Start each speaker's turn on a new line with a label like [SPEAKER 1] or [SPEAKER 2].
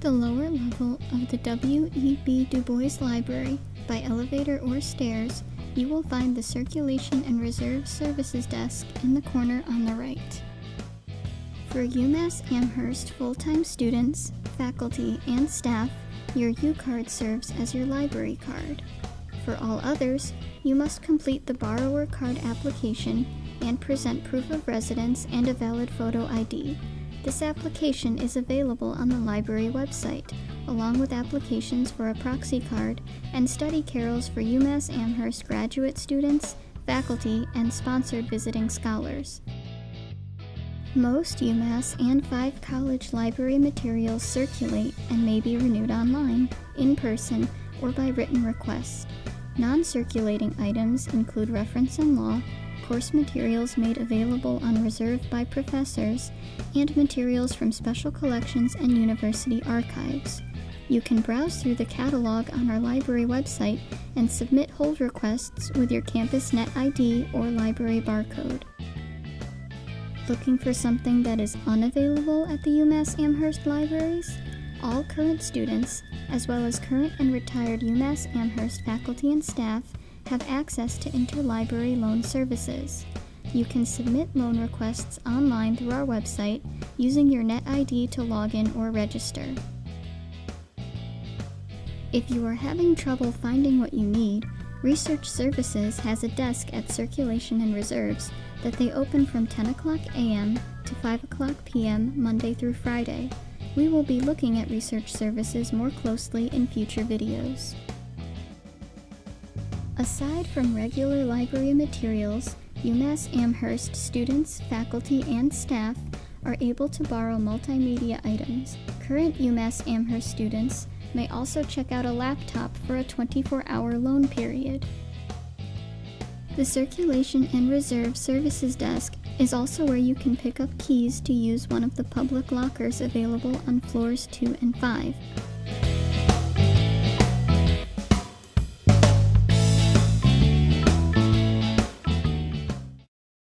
[SPEAKER 1] the lower level of the W.E.B. Du Bois Library by elevator or stairs, you will find the Circulation and Reserve Services desk in the corner on the right. For UMass Amherst full-time students, faculty, and staff, your U-Card serves as your library card. For all others, you must complete the borrower card application and present proof of residence and a valid photo ID. This application is available on the library website, along with applications for a proxy card and study carrels for UMass Amherst graduate students, faculty, and sponsored visiting scholars. Most UMass and five college library materials circulate and may be renewed online, in person, or by written request. Non-circulating items include reference and law, course materials made available on reserve by professors, and materials from special collections and university archives. You can browse through the catalog on our library website and submit hold requests with your campus net ID or library barcode. Looking for something that is unavailable at the UMass Amherst libraries? All current students, as well as current and retired UMass Amherst faculty and staff, have access to interlibrary loan services. You can submit loan requests online through our website using your NetID to log in or register. If you are having trouble finding what you need, Research Services has a desk at Circulation and Reserves that they open from 10 o'clock a.m. to 5 o'clock p.m. Monday through Friday. We will be looking at Research Services more closely in future videos. Aside from regular library materials, UMass Amherst students, faculty, and staff are able to borrow multimedia items. Current UMass Amherst students may also check out a laptop for a 24-hour loan period. The Circulation and Reserve Services Desk is also where you can pick up keys to use one of the public lockers available on floors 2 and 5.